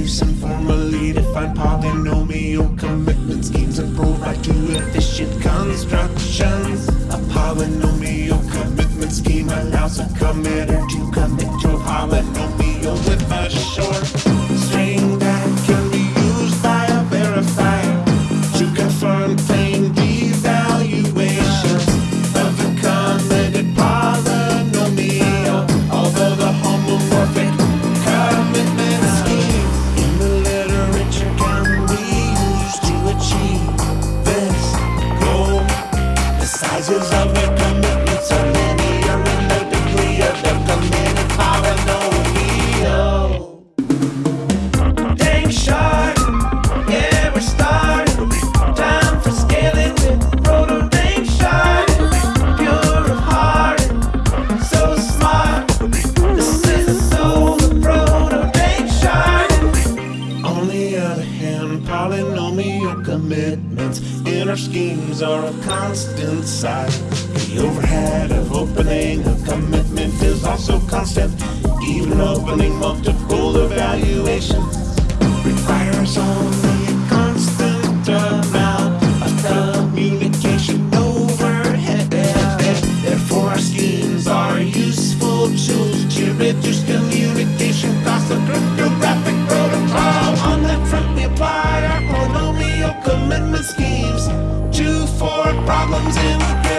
introduce informally defined polynomial commitment schemes and provide two efficient constructions. A polynomial commitment scheme allows a committer to commit to a polynomial sizes schemes are of constant size. The overhead of opening a commitment is also constant. Even opening multiple evaluations requires only a constant amount of communication overhead. Therefore, our schemes are useful tools to reduce communication costs of cryptographic problems in